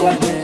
What